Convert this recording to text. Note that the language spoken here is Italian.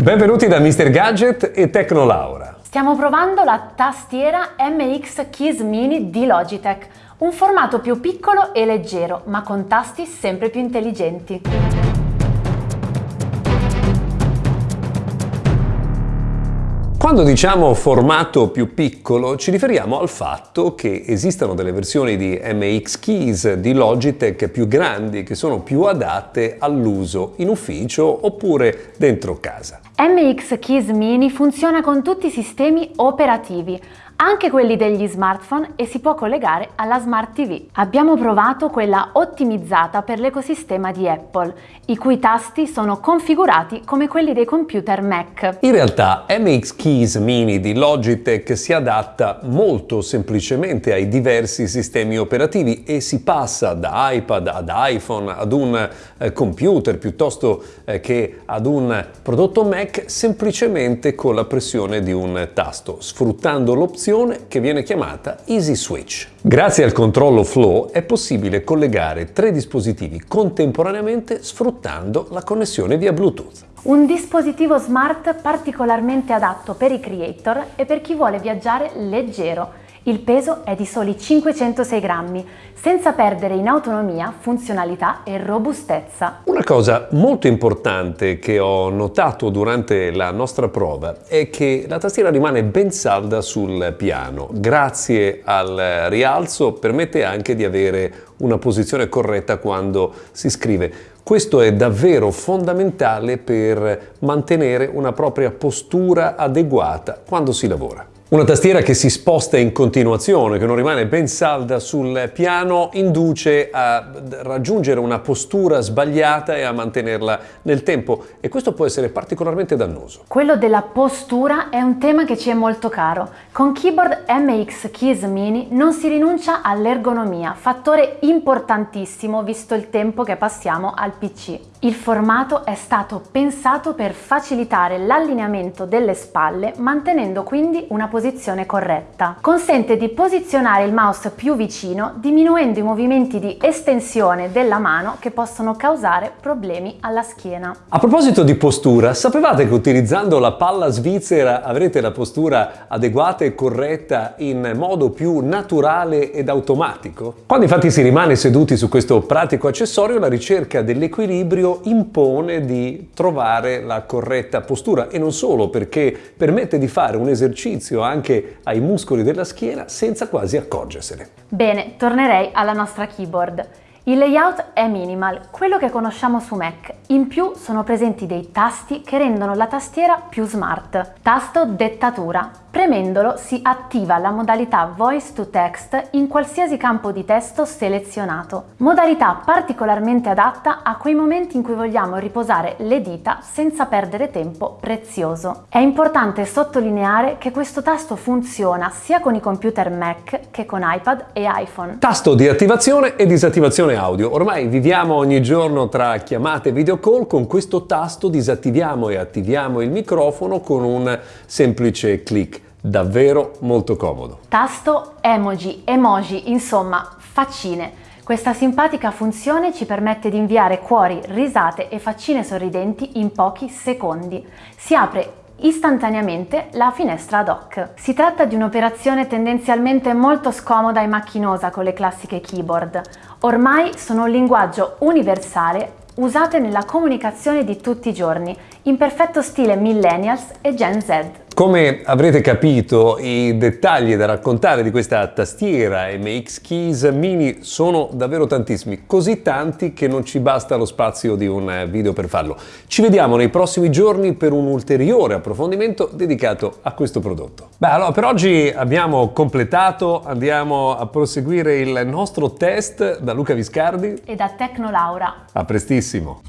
Benvenuti da Mr. Gadget e Tecnolaura. Stiamo provando la tastiera MX Keys Mini di Logitech, un formato più piccolo e leggero, ma con tasti sempre più intelligenti. Quando diciamo formato più piccolo ci riferiamo al fatto che esistano delle versioni di MX Keys di Logitech più grandi che sono più adatte all'uso in ufficio oppure dentro casa. MX Keys Mini funziona con tutti i sistemi operativi, anche quelli degli smartphone e si può collegare alla Smart TV. Abbiamo provato quella ottimizzata per l'ecosistema di Apple, i cui tasti sono configurati come quelli dei computer Mac. In realtà MX Keys Mini di Logitech si adatta molto semplicemente ai diversi sistemi operativi e si passa da iPad ad iPhone ad un eh, computer piuttosto eh, che ad un prodotto Mac semplicemente con la pressione di un tasto, sfruttando l'opzione funzione che viene chiamata Easy Switch. Grazie al controllo Flow è possibile collegare tre dispositivi contemporaneamente sfruttando la connessione via Bluetooth. Un dispositivo smart particolarmente adatto per i creator e per chi vuole viaggiare leggero il peso è di soli 506 grammi, senza perdere in autonomia, funzionalità e robustezza. Una cosa molto importante che ho notato durante la nostra prova è che la tastiera rimane ben salda sul piano. Grazie al rialzo permette anche di avere una posizione corretta quando si scrive. Questo è davvero fondamentale per mantenere una propria postura adeguata quando si lavora. Una tastiera che si sposta in continuazione, che non rimane ben salda sul piano, induce a raggiungere una postura sbagliata e a mantenerla nel tempo e questo può essere particolarmente dannoso. Quello della postura è un tema che ci è molto caro. Con keyboard MX Keys Mini non si rinuncia all'ergonomia, fattore importantissimo visto il tempo che passiamo al PC. Il formato è stato pensato per facilitare l'allineamento delle spalle mantenendo quindi una posizione corretta. Consente di posizionare il mouse più vicino diminuendo i movimenti di estensione della mano che possono causare problemi alla schiena. A proposito di postura, sapevate che utilizzando la palla svizzera avrete la postura adeguata e corretta in modo più naturale ed automatico? Quando infatti si rimane seduti su questo pratico accessorio la ricerca dell'equilibrio impone di trovare la corretta postura e non solo perché permette di fare un esercizio anche ai muscoli della schiena senza quasi accorgersene. Bene, tornerei alla nostra keyboard. Il layout è minimal, quello che conosciamo su Mac. In più sono presenti dei tasti che rendono la tastiera più smart. Tasto dettatura, Premendolo si attiva la modalità Voice to Text in qualsiasi campo di testo selezionato, modalità particolarmente adatta a quei momenti in cui vogliamo riposare le dita senza perdere tempo prezioso. È importante sottolineare che questo tasto funziona sia con i computer Mac che con iPad e iPhone. Tasto di attivazione e disattivazione audio. Ormai viviamo ogni giorno tra chiamate e video call, con questo tasto disattiviamo e attiviamo il microfono con un semplice clic davvero molto comodo. Tasto, emoji, emoji, insomma, faccine. Questa simpatica funzione ci permette di inviare cuori, risate e faccine sorridenti in pochi secondi. Si apre istantaneamente la finestra ad hoc. Si tratta di un'operazione tendenzialmente molto scomoda e macchinosa con le classiche keyboard. Ormai sono un linguaggio universale usate nella comunicazione di tutti i giorni, in perfetto stile millennials e Gen Z. Come avrete capito, i dettagli da raccontare di questa tastiera MX Keys Mini sono davvero tantissimi, così tanti che non ci basta lo spazio di un video per farlo. Ci vediamo nei prossimi giorni per un ulteriore approfondimento dedicato a questo prodotto. Beh, allora per oggi abbiamo completato, andiamo a proseguire il nostro test da Luca Viscardi e da Tecnolaura. A prestissimo!